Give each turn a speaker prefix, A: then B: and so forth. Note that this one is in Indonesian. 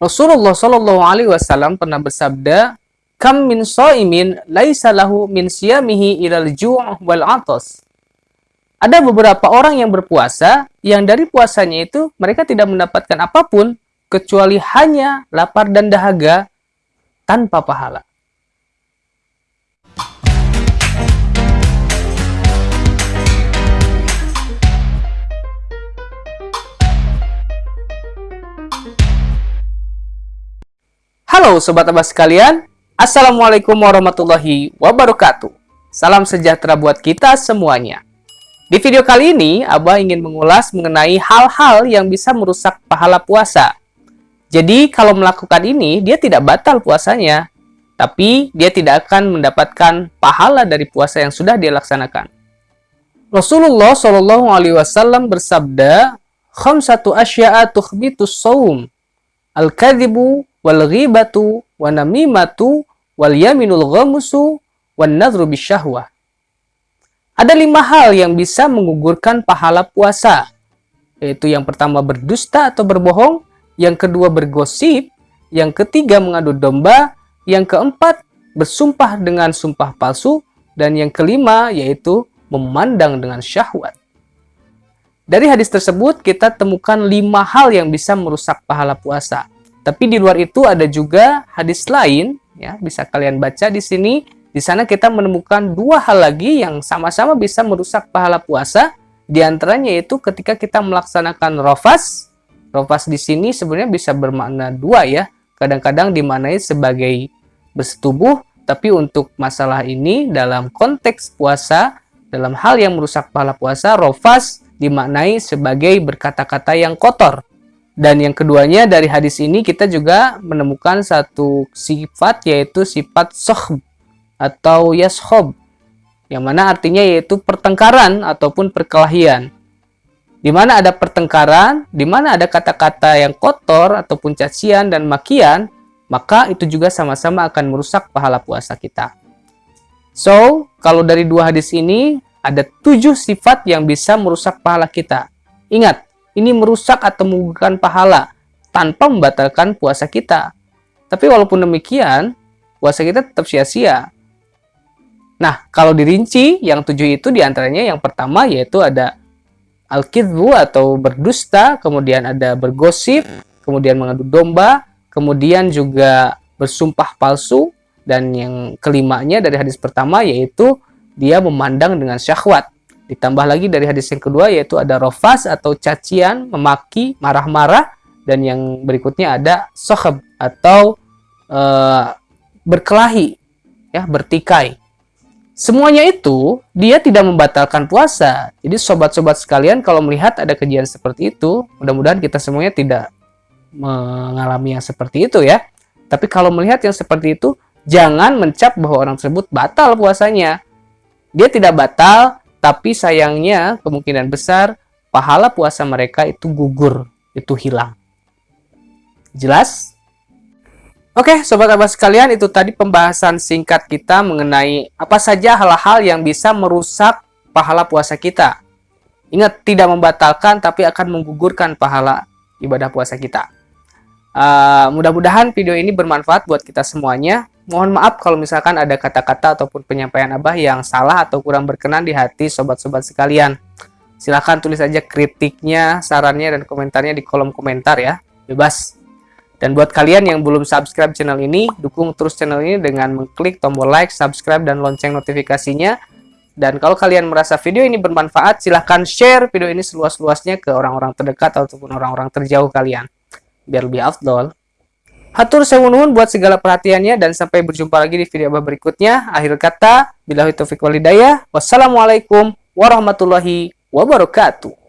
A: Rasulullah Shallallahu Alaihi Wasallam pernah bersabda, "Kam min so'imin laisa lahu min siyamihi ilal ju' wal atas." Ada beberapa orang yang berpuasa yang dari puasanya itu mereka tidak mendapatkan apa pun kecuali hanya lapar dan dahaga tanpa pahala. Halo Sobat Abbas sekalian, Assalamualaikum warahmatullahi wabarakatuh. Salam sejahtera buat kita semuanya. Di video kali ini, Abah ingin mengulas mengenai hal-hal yang bisa merusak pahala puasa. Jadi, kalau melakukan ini, dia tidak batal puasanya, tapi dia tidak akan mendapatkan pahala dari puasa yang sudah dia laksanakan. Rasulullah Shallallahu Alaihi Wasallam bersabda, "Khamsatu asya'a tukhbitus saum, al-kadhibu wal ghibatu wa namimatu wal yaminul ghamusu wan nadhru bisyahwah. Ada lima hal yang bisa menggugurkan pahala puasa, yaitu yang pertama berdusta atau berbohong, yang kedua bergosip, yang ketiga mengadu domba, yang keempat bersumpah dengan sumpah palsu, dan yang kelima yaitu memandang dengan syahwat. Dari hadis tersebut kita temukan lima hal yang bisa merusak pahala puasa. Tapi di luar itu ada juga hadis lain, ya bisa kalian baca di sini. Di sana kita menemukan dua hal lagi yang sama-sama bisa merusak pahala puasa. Di antaranya yaitu ketika kita melaksanakan rofas. Rofas di sini sebenarnya bisa bermakna dua ya. Kadang-kadang dimaknai sebagai bersetubuh, tapi untuk masalah ini dalam konteks puasa, dalam hal yang merusak pahala puasa, rofas dimaknai sebagai berkata-kata yang kotor dan yang keduanya dari hadis ini kita juga menemukan satu sifat yaitu sifat sohb atau yashob. Yang mana artinya yaitu pertengkaran ataupun perkelahian. Di mana ada pertengkaran, di mana ada kata-kata yang kotor ataupun cacian dan makian, maka itu juga sama-sama akan merusak pahala puasa kita. So, kalau dari dua hadis ini, ada tujuh sifat yang bisa merusak pahala kita. Ingat, ini merusak atau menggugurkan pahala tanpa membatalkan puasa kita. Tapi walaupun demikian, puasa kita tetap sia-sia. Nah, kalau dirinci, yang tujuh itu di antaranya yang pertama yaitu ada al-kidbu atau berdusta, kemudian ada bergosip, kemudian mengadu domba, kemudian juga bersumpah palsu, dan yang kelimanya dari hadis pertama yaitu dia memandang dengan syahwat. Ditambah lagi dari hadis yang kedua yaitu ada rofas atau cacian, memaki, marah-marah. Dan yang berikutnya ada sohab atau uh, berkelahi, ya bertikai. Semuanya itu dia tidak membatalkan puasa. Jadi sobat-sobat sekalian kalau melihat ada kejadian seperti itu, mudah-mudahan kita semuanya tidak mengalami yang seperti itu ya. Tapi kalau melihat yang seperti itu, jangan mencap bahwa orang tersebut batal puasanya. Dia tidak batal, tapi sayangnya kemungkinan besar pahala puasa mereka itu gugur, itu hilang. Jelas? Oke, sobat abah sekalian, itu tadi pembahasan singkat kita mengenai apa saja hal-hal yang bisa merusak pahala puasa kita. Ingat, tidak membatalkan tapi akan menggugurkan pahala ibadah puasa kita. Uh, Mudah-mudahan video ini bermanfaat buat kita semuanya. Mohon maaf kalau misalkan ada kata-kata ataupun penyampaian Abah yang salah atau kurang berkenan di hati sobat-sobat sekalian. Silahkan tulis aja kritiknya, sarannya, dan komentarnya di kolom komentar ya. Bebas. Dan buat kalian yang belum subscribe channel ini, dukung terus channel ini dengan mengklik tombol like, subscribe, dan lonceng notifikasinya. Dan kalau kalian merasa video ini bermanfaat, silahkan share video ini seluas-luasnya ke orang-orang terdekat ataupun orang-orang terjauh kalian. Biar lebih afdol. Hatur sewunun buat segala perhatiannya dan sampai berjumpa lagi di video berikutnya. Akhir kata, bila taufiq walidayah. Wassalamualaikum warahmatullahi wabarakatuh.